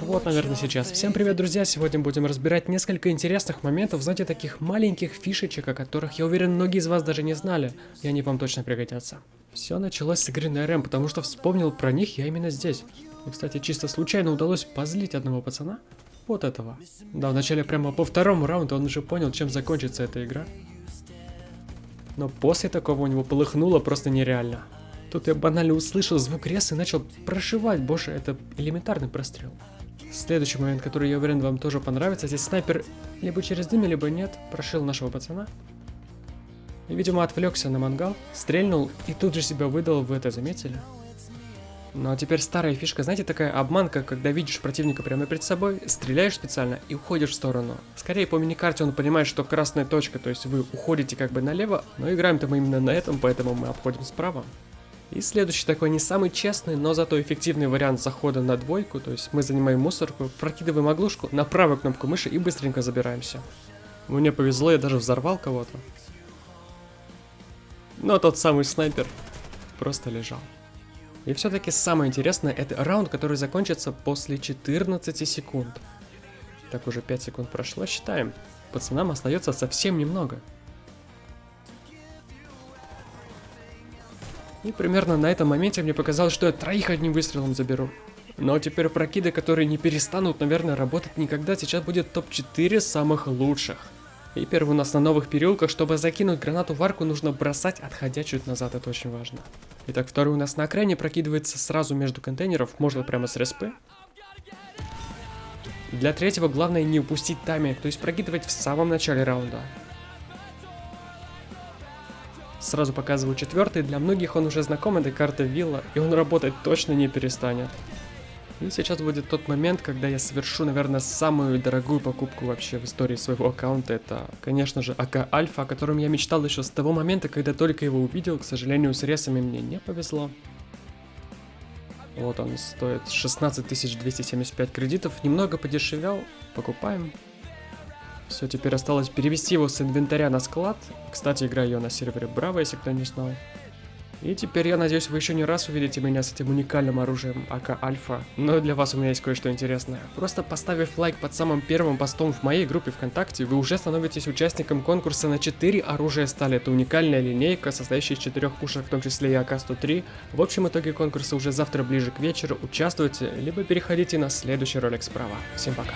Вот, наверное, сейчас. Всем привет, друзья! Сегодня будем разбирать несколько интересных моментов, знаете, таких маленьких фишечек, о которых, я уверен, многие из вас даже не знали, и они вам точно пригодятся. Все началось с игры на РМ, потому что вспомнил про них я именно здесь. И, кстати, чисто случайно удалось позлить одного пацана. Вот этого. Да, вначале прямо по второму раунду он уже понял, чем закончится эта игра. Но после такого у него полыхнуло просто нереально. Тут я банально услышал звук реса и начал прошивать. Боже, это элементарный прострел. Следующий момент, который, я уверен, вам тоже понравится. Здесь снайпер либо через дым, либо нет, прошил нашего пацана. И, видимо, отвлекся на мангал, стрельнул и тут же себя выдал, вы это заметили? Ну а теперь старая фишка, знаете, такая обманка, когда видишь противника прямо перед собой, стреляешь специально и уходишь в сторону. Скорее по миникарте он понимает, что красная точка, то есть вы уходите как бы налево, но играем-то мы именно на этом, поэтому мы обходим справа. И следующий такой не самый честный, но зато эффективный вариант захода на двойку, то есть мы занимаем мусорку, прокидываем оглушку на правую кнопку мыши и быстренько забираемся. Мне повезло, я даже взорвал кого-то. Но тот самый снайпер просто лежал. И все-таки самое интересное, это раунд, который закончится после 14 секунд. Так уже 5 секунд прошло, считаем. Пацанам остается совсем немного. И примерно на этом моменте мне показалось, что я троих одним выстрелом заберу. Но теперь прокиды, которые не перестанут, наверное, работать никогда, сейчас будет топ-4 самых лучших. И первый у нас на новых переулках, чтобы закинуть гранату в арку, нужно бросать, отходя чуть назад, это очень важно. Итак, второй у нас на окраине прокидывается сразу между контейнеров, можно прямо с респы. Для третьего главное не упустить тайминг, то есть прокидывать в самом начале раунда. Сразу показываю четвертый, для многих он уже знаком, это карта Вилла, и он работать точно не перестанет. И сейчас будет тот момент, когда я совершу, наверное, самую дорогую покупку вообще в истории своего аккаунта. Это, конечно же, АК Альфа, о котором я мечтал еще с того момента, когда только его увидел. К сожалению, с ресами мне не повезло. Вот он стоит 16 275 кредитов. Немного подешевел. Покупаем. Все, теперь осталось перевести его с инвентаря на склад. Кстати, играю я на сервере Браво, если кто не знал. И теперь я надеюсь, вы еще не раз увидите меня с этим уникальным оружием АК Альфа. Но для вас у меня есть кое-что интересное. Просто поставив лайк под самым первым постом в моей группе ВКонтакте, вы уже становитесь участником конкурса на 4 оружия стали. Это уникальная линейка, состоящая из 4 пушек, в том числе и АК-103. В общем итоге конкурса уже завтра ближе к вечеру. Участвуйте, либо переходите на следующий ролик справа. Всем пока.